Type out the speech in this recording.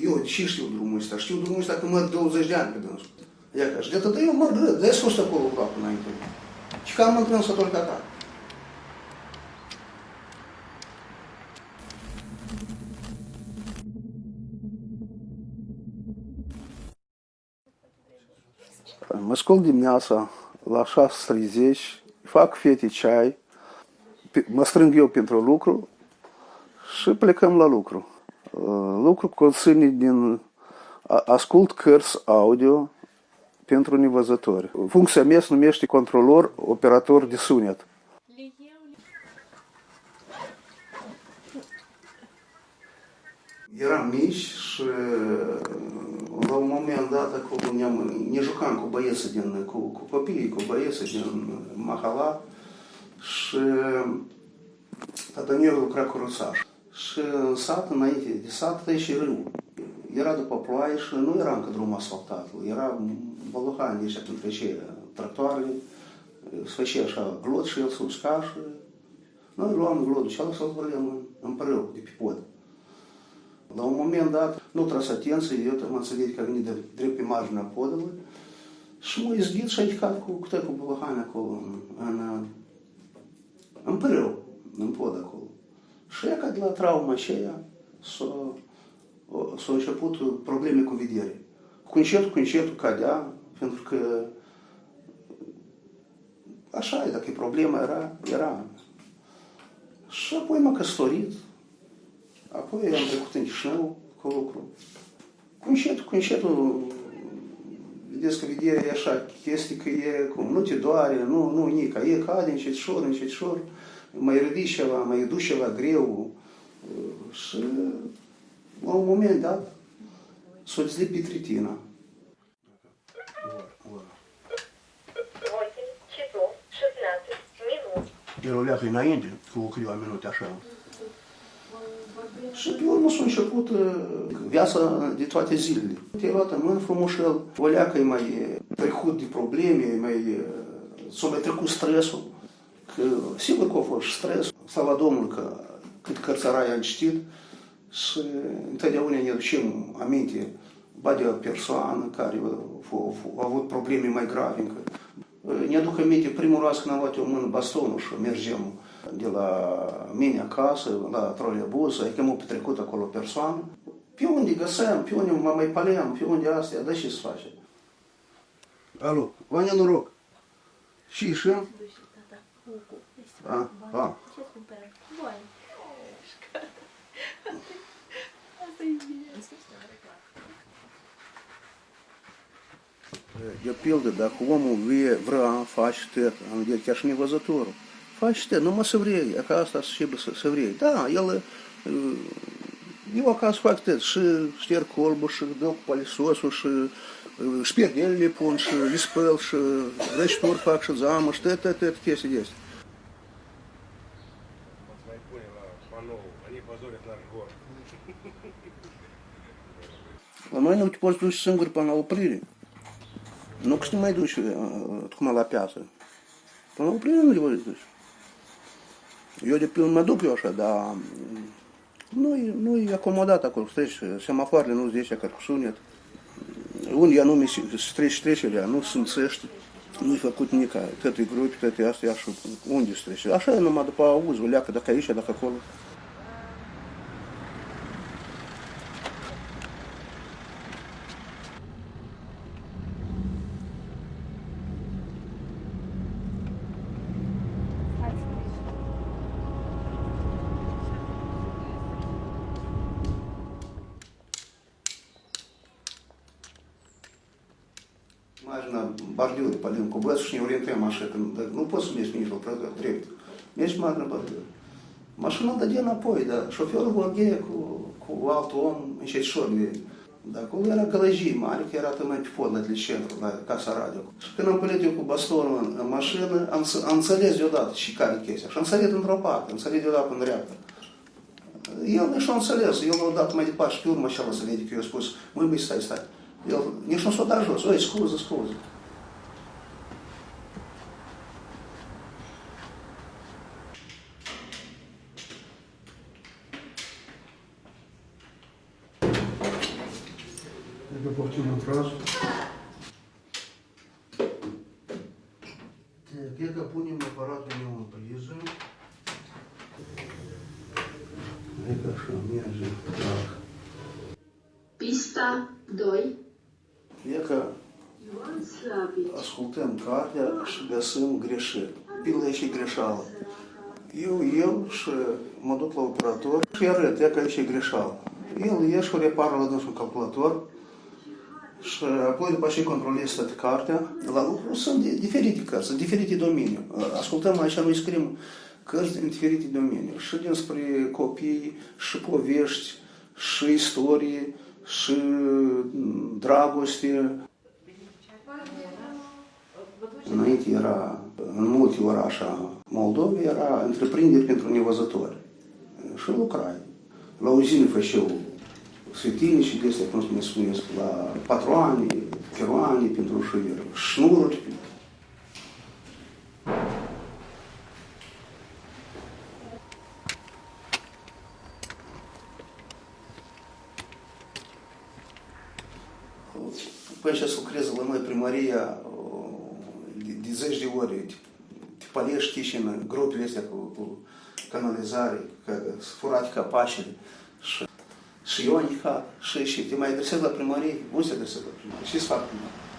Eu și știu drumul ăsta, știu drumul ăsta că merg 20 de ani pe dânsul. Ia ca și de atât, eu merg rău, de sus acolo cu apă înainte. Și că am încrânsă tot ca ta. Mă scol dimineața la 6.30, fac fete ceai, pe- mă strâng eu pentru lucru și plecăm la lucru. Uh, Lucru conține din... Ascult cărți audio pentru nevăzători. Funcția mea se numește controlor operator de sunet. Eram mici și la un moment dat acolo ne-am, ne jucam cu băieții din, cu, cu copiii, cu băieții din Mahala și tata meu lucra cu ruțaș. Băluhani de ăștia când trece tractoarele, se făcea așa glod și el se usca și noi luam glodul și ăla să-l vrem în, în prâu, de pe pod. La un moment dat, nu tras atenție, eu am înțeles că a venit de drept pe marginea podului și m-a izghit și a ridicat cu câte cu bălăhani acolo, în, în, în pârâu, în pod acolo. Și ea, ca de la trauma aceea, s-a, o- s-au început probleme cu vedere. Cu încetul, cu încetul cadea, pentru că așa e, dacă e problema era, era. Și apoi m-a căsătorit, Apoi am trecut în Chișinău cu lucru. Cu încetul, cu încetul, descriere e așa, chestii că e cum, nu te doare, nu, nu, nica, e cade încet șor, încet șor, mai ridici ceva, mai duci ceva greu și la un moment dat s-o zlipi tritina. El o leacă înainte, cu câteva minute așa. Și pe urmă s-a început uh, viața de toate zilele. Te-ai luat în mână frumușel, o leacă e mai uh, trecut de probleme, e mai, uh, s-a mai trecut stresul. Că, sigur că a fost stres, slava Domnului că cât cărțărai am citit și întotdeauna ne ducem aminte ba de o persoană care a, a, a avut probleme mai grave încă. Ne aduc aminte primul raz când am luat eu în mână bastonul și mergem de la mine acasă, la troleibuz, ai că m-a petrecut acolo o persoană. Pe unde găseam, pe unde mă mai paleam, pe unde astea, dar ce să face? Alo, Vania, noroc. Și, și? A, a. Ce cumpărăm? Bun. Asta e bine. De pildă, dacă omul vie, vrea, face tot, am zis, chiar și nevăzătorul, Başta numara evreye, akastas şibe evreye. Da, yalı его оказ факты ши, штер что док что э, шпирдель липунши, лиспелши, дачтур факши, это, это т т те сидеть. Ломайна ну, вот пользуюсь сын говорит, по нову прили. Ну, к снимай души, ткмала э, э, пятая. По нову прили, ну, говорит, души. Pildă mă duc eu așa, dar nu e, nu e acomodat acolo, treci, semafoarele nu zice că cu sunet. Unde anume se se trece trecerea, nu sunt țești, nu-i făcut nica, toate grupi, toate astea, și unde se trece. Așa e numai după auz, o leacă, dacă aici, dacă acolo. важно бордюр палинку басушни уренте машетен ну после меня меш мишел трепт меш магна бордюр машина даде на пой да? Шофер горге ку валтон еще шорли да коли ера гаражи маленький я там эти подла для центра да каса радио. Что нам полетел к басторон э, машины анцелез юдат шикарный кейс. Шансалет антропат анцелез юдат он реактор. Ел не шансалез, я дат мадипаш пюр машала саледик я спус, мы бы стать стать. Eu, eu sou corajoso. Oh, scusa, scusa. Это повторно фразу. Так, я капунем аппарат у него Хорошо, мне же Так. Писта, дой. E că Ioan Slavici ascultăm cartea și găsim greșeli. Pildă e și greșeală. Eu iau și mă duc la operator și îi arăt, e că aici e greșeală. El e și o repară la dânsul calculator și apoi după ce controlez toată cartea, la lucru sunt di- diferite cărți, sunt diferite domenii. Ascultăm aici, noi scriem cărți din diferite domenii. Și dinspre copii, și povești, și istorie, și mm, dragoste, Înainte era, în multe orașe Moldovei, era întreprinderi pentru nevăzători. Și lucrai. La uzină făceau sfetinici de astea, cum se mai spuneți, la patroane, peroane pentru șuier, șnururi. Păi ce lucrează la noi primăria o, de, de zeci de ori. Te, te palești și în gropile astea cu, cu canalizare, că sunt furate capacele. Și, și eu am indicat, și, și te mai adresezi la primărie, unde se adresează la primărie? Ce-ți fac primărie?